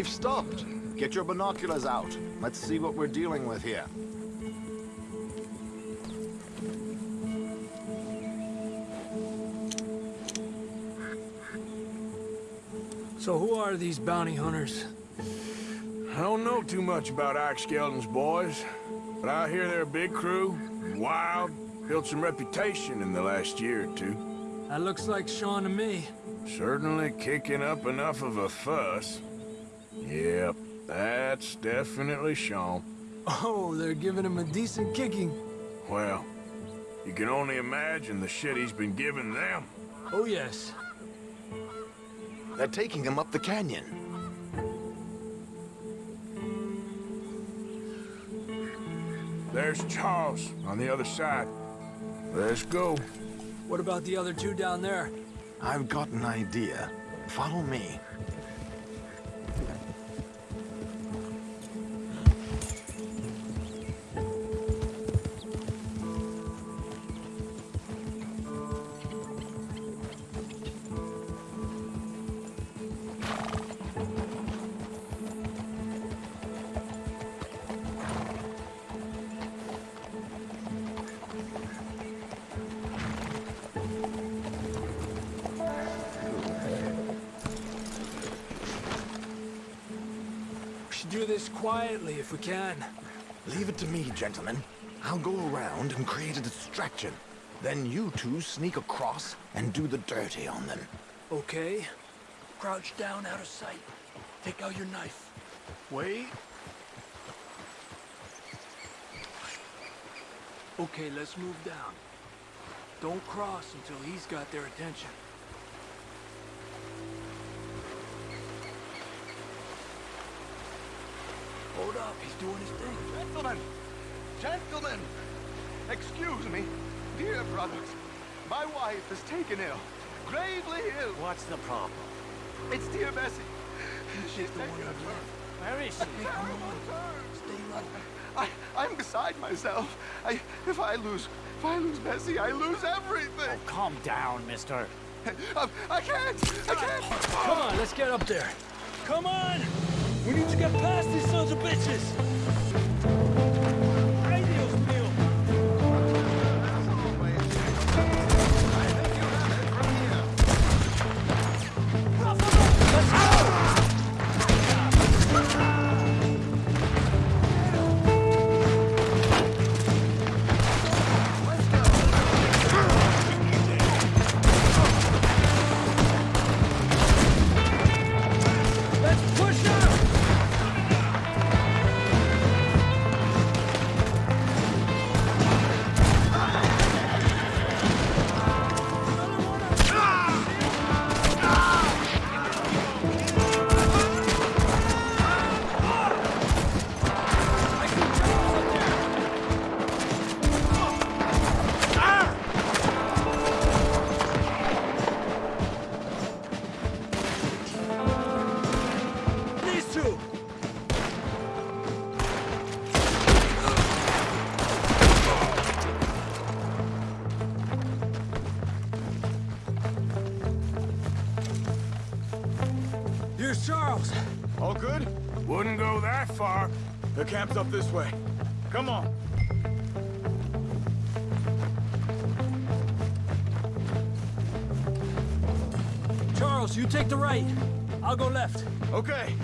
They've stopped. Get your binoculars out. Let's see what we're dealing with here.
So who are these bounty hunters?
I don't know too much about Ike Skeldon's boys, but I hear they're a big crew, wild, built some reputation in the last year or two.
That looks like Sean to me.
Certainly kicking up enough of a fuss. Yep, that's definitely Sean.
Oh, they're giving him a decent kicking.
Well, you can only imagine the shit he's been giving them.
Oh, yes.
They're taking him up the canyon.
There's Charles on the other side. Let's go.
What about the other two down there?
I've got an idea. Follow me.
Can.
Leave it to me, gentlemen. I'll go around and create a distraction. Then you two sneak across and do the dirty on them.
Okay. Crouch down out of sight. Take out your knife. Wait. Okay, let's move down. Don't cross until he's got their attention. Doing his thing.
Gentlemen! Gentlemen! Excuse me, dear brothers. My wife is taken ill. Gravely ill.
What's the problem?
It's dear Bessie. She's the taken a turn.
Where is she?
A terrible turn. I, I'm beside myself. I, if I lose, if I lose Bessie, I lose everything.
Oh, Calm down, mister.
I, I can't. I can't.
Come on, let's get up there. Come on! We need to get past these sons of bitches!
Okay.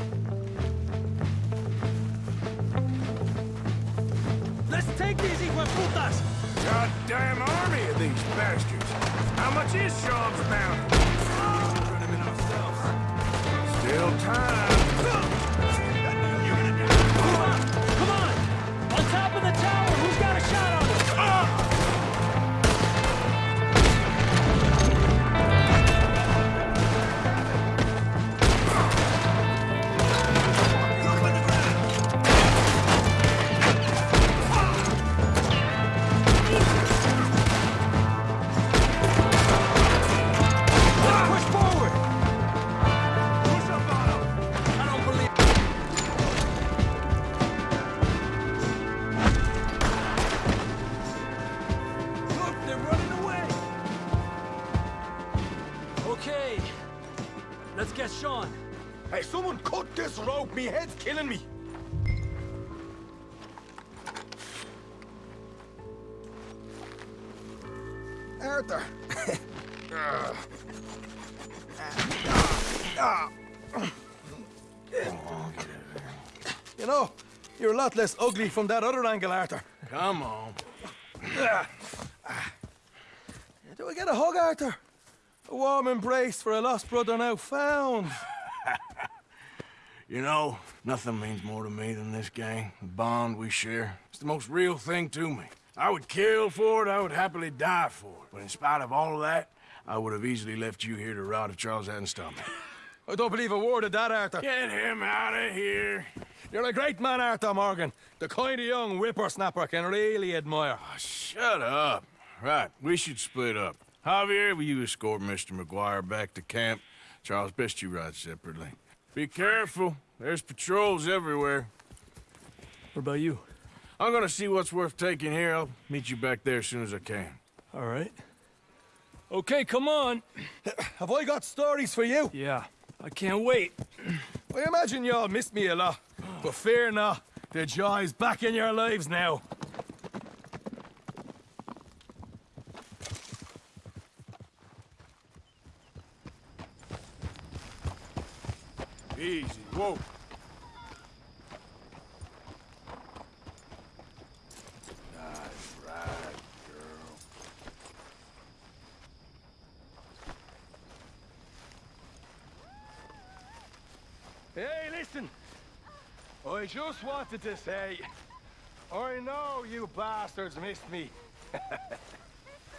Lot less ugly from that other angle, Arthur.
Come on.
Do I get a hug, Arthur? A warm embrace for a lost brother now found.
You know, nothing means more to me than this gang, the bond we share. It's the most real thing to me. I would kill for it, I would happily die for it. But in spite of all of that, I would have easily left you here to rot if Charles hadn't stopped me.
I don't believe a word of that, Arthur.
Get him out of here.
You're a great man, Arthur Morgan. The kind of young whippersnapper I can really admire.
Oh, shut up. Right, we should split up. Javier, will you escort Mr. McGuire back to camp? Charles, best you ride separately. Be careful. There's patrols everywhere.
What about you?
I'm gonna see what's worth taking here. I'll meet you back there as soon as I can.
All right. Okay, come on.
Have I got stories for you?
Yeah, I can't wait.
I imagine y'all missed me a lot, but fear not. The joy's back in your lives now.
Easy. Whoa. Nice ride, girl.
Hey, listen. I just wanted to say, I know you bastards missed me.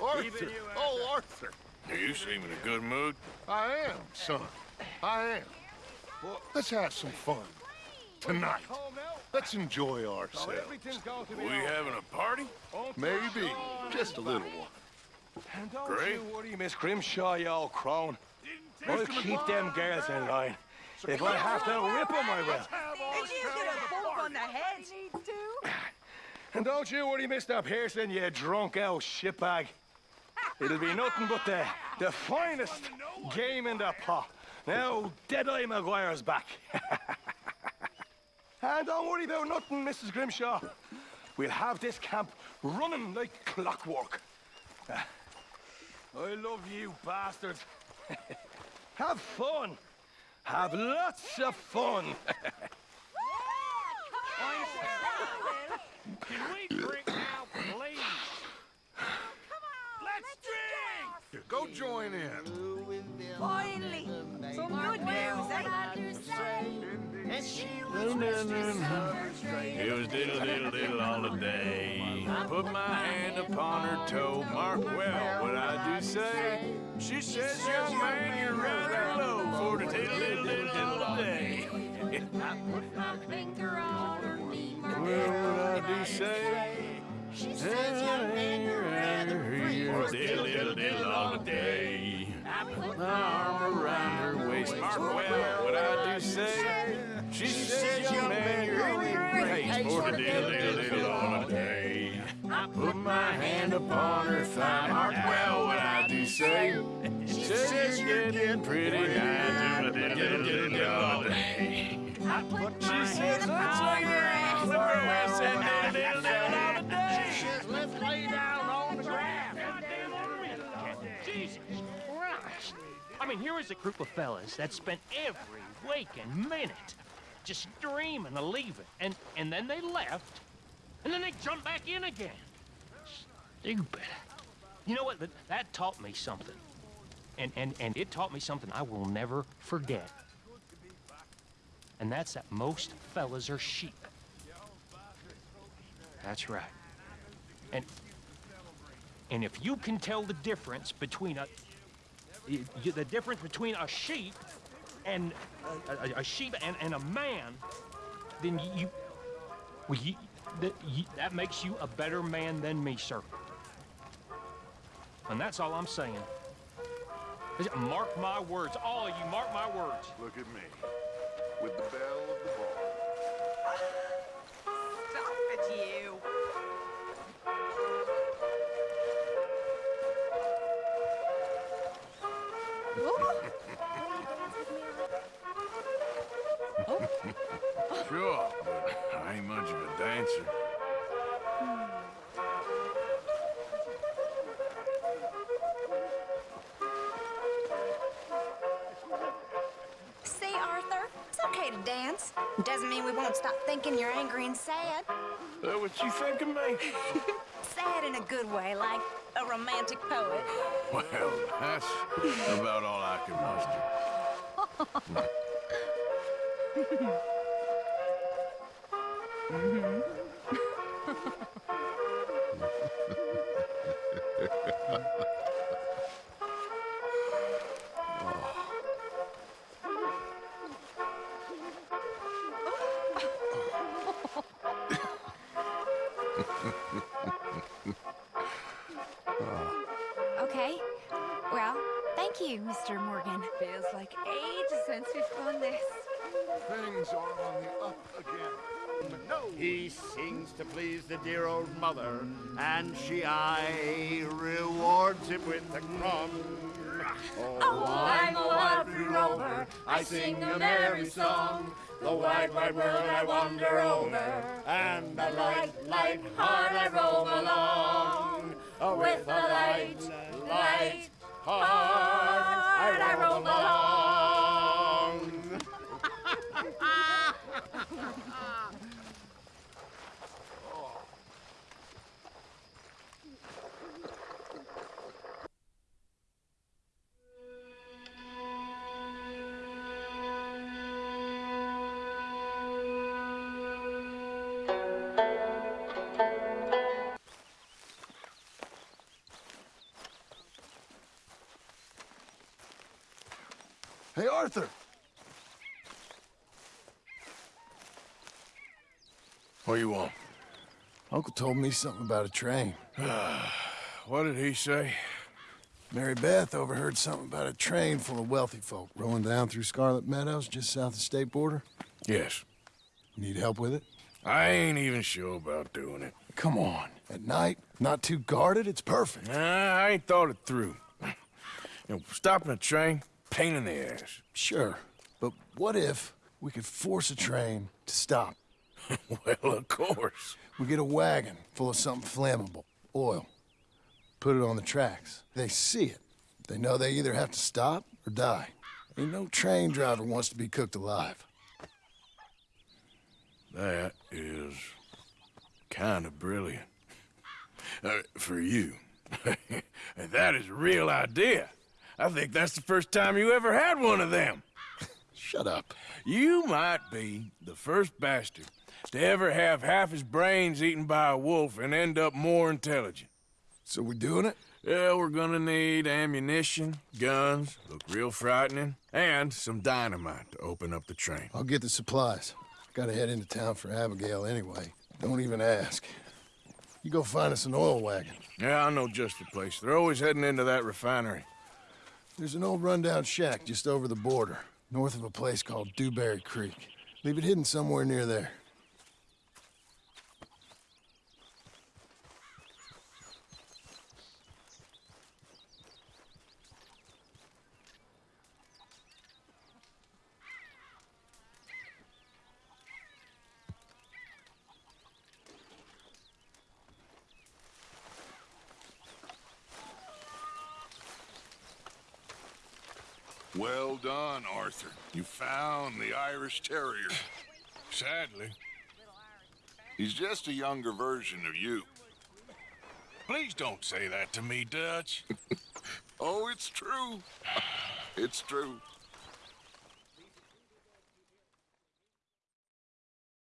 Arthur!
Even you,
oh, Arthur!
You seem in a good mood.
I am, son. I am. Well, let's have some fun. Tonight. Let's enjoy ourselves.
Everything's going to be
We
all right.
having a party?
Maybe. Just a little one.
And don't
Great.
you worry, Miss Grimshaw, you old crone. I'll keep them girls in line. If I have to whip them, I will.
Did you get a bump on the head?
And don't you worry, Mr. Pearson, you drunk old shitbag. It'll be nothing but the, the finest game in the pot. Now, Deadeye McGuire's back. and don't worry about nothing, Mrs. Grimshaw. We'll have this camp running like clockwork. Ah, I love you, bastards. have fun. Have lots of fun.
Can we drink now, please? Let's drink!
Go join in.
Finally, some good news, eh?
It was diddle diddle diddle all the day. Put my hand upon her toe. Mark well what I do say. She says, young man, you're rather low for the diddle diddle all day. Well, what I do say. She says, young man, you're rather here. Diddle diddle diddle all day. I put my arm around her waist. Mark well what I do say. She says, young man, you're your place for the diddle diddle my hand upon her thigh. Mark well what I do say. She says, you're getting pretty down. I said, diddle diddle diddle all the day. She says, let's lay down on the ground.
Jesus Christ! I mean, here is a group of fellas that spent every waking minute just dreaming of leaving, and and then they left, and then they jumped back in again. Stupid. You know what? That, taught me something, and and and it taught me something I will never forget. And that's that most fellas are sheep. That's right. And and if you can tell the difference between a the difference between a sheep and a, a, a sheep and, and a man, then you, you well you, that, you that makes you a better man than me, sir. And that's all I'm saying. Mark my words, all of you. Mark my words.
Look at me. With the bell of the bar.
Stop it, you.
know.
Sure,
thinking you're angry and sad.
That what you think of me?
Sad in a good way, like a romantic poet.
Well, that's about all I can muster.
mm-hmm. I sing a merry song.
The wide, wide world I wander over, and a light, light heart I roam along. Oh, with a light, light heart I roam along.
Hey, Arthur.
What you want?
Uncle told me something about a train.
what did he say?
Mary Beth overheard something about a train full of wealthy folk rolling down through Scarlett Meadows just south of the state border.
Yes.
Need help with it?
I ain't even sure about doing it.
Come on. At night, not too guarded, it's perfect.
Nah, I ain't thought it through. You know, stopping a train, pain in the ass.
Sure. But what if we could force a train to stop?
well, of course.
We get a wagon full of something flammable, oil. Put it on the tracks. They see it. They know they either have to stop or die. Ain't no train driver wants to be cooked alive.
That is kind of brilliant. Uh, for you. that is a real idea. I think that's the first time you ever had one of them.
Shut up.
You might be the first bastard to ever have half his brains eaten by a wolf and end up more intelligent.
So we're doing it?
Yeah, we're gonna need ammunition, guns, look real frightening, and some dynamite to open up the train.
I'll get the supplies. Gotta head into town for Abigail anyway. Don't even ask. You go find us an oil wagon.
Yeah, I know just the place. They're always heading into that refinery.
There's an old rundown shack just over the border, north of a place called Dewberry Creek. Leave it hidden somewhere near there.
Well done, Arthur. You found the Irish Terrier.
Sadly.
He's just a younger version of you.
Please don't say that to me, Dutch.
oh, it's true. It's true.